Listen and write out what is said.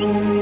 you.